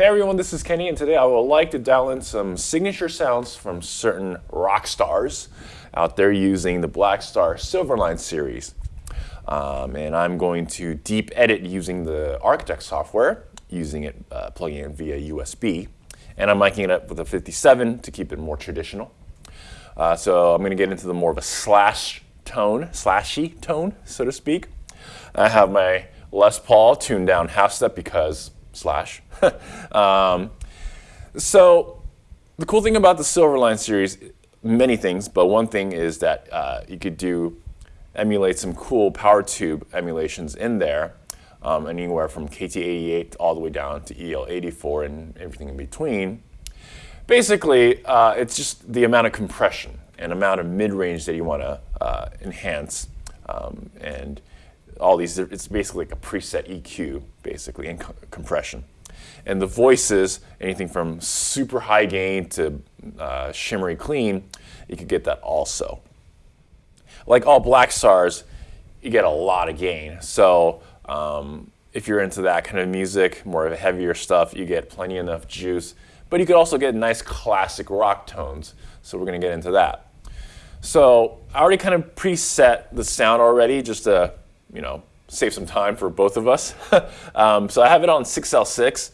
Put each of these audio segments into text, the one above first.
Hey everyone, this is Kenny, and today I would like to dial in some signature sounds from certain rock stars out there using the Blackstar Silverline series. Um, and I'm going to deep edit using the Architect software, using it, uh, plugging it via USB. And I'm miking it up with a 57 to keep it more traditional. Uh, so I'm going to get into the more of a slash tone, slashy tone, so to speak. I have my Les Paul tuned down half step because slash. um, so the cool thing about the Silverline series, many things, but one thing is that uh, you could do emulate some cool power tube emulations in there, um, anywhere from KT88 all the way down to EL84 and everything in between. Basically, uh, it's just the amount of compression and amount of mid-range that you want to uh, enhance. Um, and all these, it's basically like a preset EQ, basically, and co compression. And the voices, anything from super high gain to uh, shimmery clean, you could get that also. Like all Blackstars, you get a lot of gain. So um, if you're into that kind of music, more of a heavier stuff, you get plenty enough juice. But you could also get nice classic rock tones. So we're going to get into that. So I already kind of preset the sound already just to you know, save some time for both of us. um, so I have it on 6L6,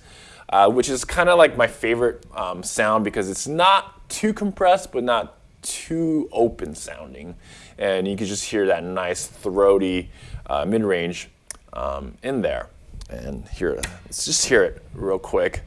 uh, which is kind of like my favorite um, sound because it's not too compressed, but not too open sounding. And you can just hear that nice throaty uh, mid-range um, in there. And here, let's just hear it real quick.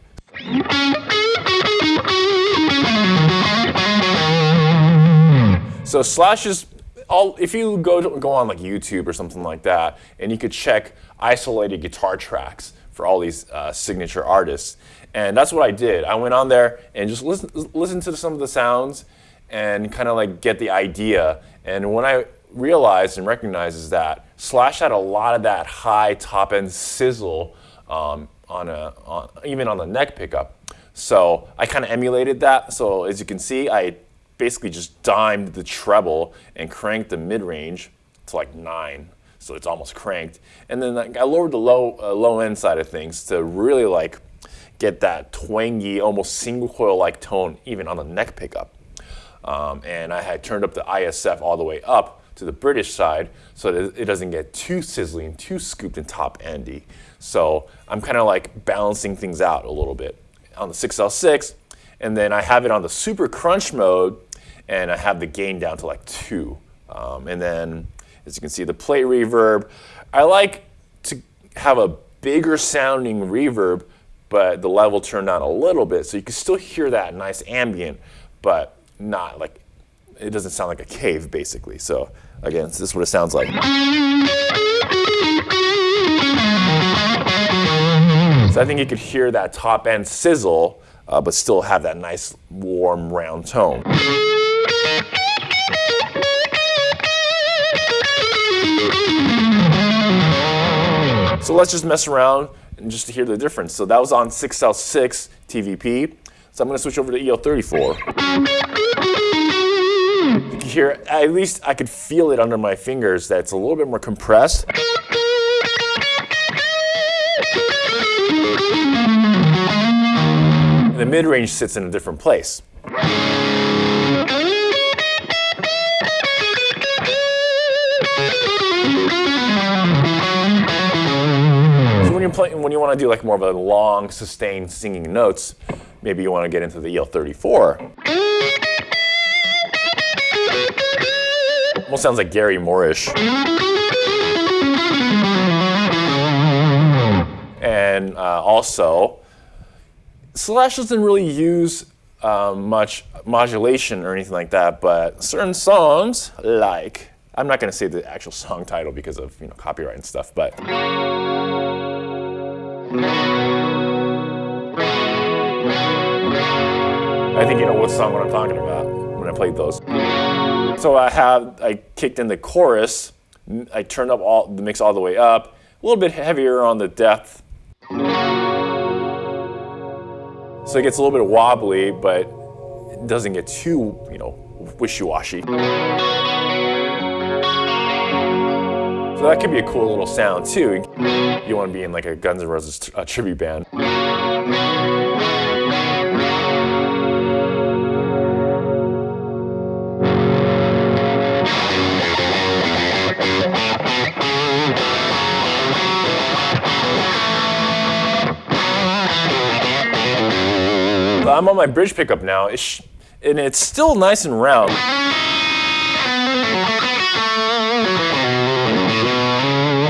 So Slash is if you go, to, go on like YouTube or something like that, and you could check isolated guitar tracks for all these uh, signature artists. And that's what I did. I went on there and just listen, listen to some of the sounds and kind of like get the idea. And when I realized and recognized is that Slash had a lot of that high top end sizzle um, on a, on, even on the neck pickup. So I kind of emulated that. So as you can see, I basically just dimed the treble and cranked the mid-range to like nine. So it's almost cranked. And then I lowered the low, uh, low end side of things to really like get that twangy, almost single coil like tone even on the neck pickup. Um, and I had turned up the ISF all the way up to the British side so that it doesn't get too sizzling, too scooped and top endy. So I'm kind of like balancing things out a little bit. On the 6L6, and then I have it on the super crunch mode and I have the gain down to like two. Um, and then, as you can see, the plate reverb. I like to have a bigger sounding reverb, but the level turned down a little bit, so you can still hear that nice ambient, but not like, it doesn't sound like a cave, basically. So again, this is what it sounds like. So I think you could hear that top end sizzle, uh, but still have that nice warm round tone. So let's just mess around and just to hear the difference. So that was on 6L6 TVP. So I'm going to switch over to EL34. You can hear, at least I could feel it under my fingers that it's a little bit more compressed. And the mid-range sits in a different place. You're playing, when you want to do like more of a long, sustained singing notes, maybe you want to get into the EL34. Almost sounds like Gary Moorish. And uh, also, Slash doesn't really use um, much modulation or anything like that, but certain songs, like, I'm not going to say the actual song title because of you know copyright and stuff, but. I think you know what song what I'm talking about when I played those. So I have, I kicked in the chorus, I turned up all the mix all the way up, a little bit heavier on the depth. So it gets a little bit wobbly, but it doesn't get too, you know, wishy-washy. So that could be a cool little sound too you want to be in like a Guns N' Roses tribute band. I'm on my bridge pickup now, and it's still nice and round.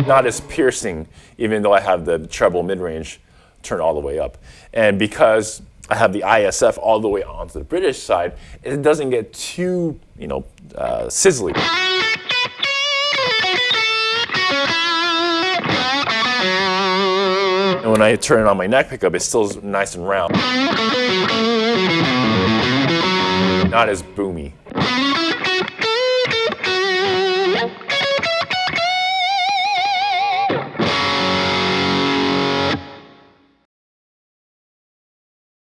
Not as piercing, even though I have the treble mid-range turned all the way up. And because I have the ISF all the way onto the British side, it doesn't get too, you know, uh, sizzly. And when I turn it on my neck pickup, it's still nice and round. Not as boomy.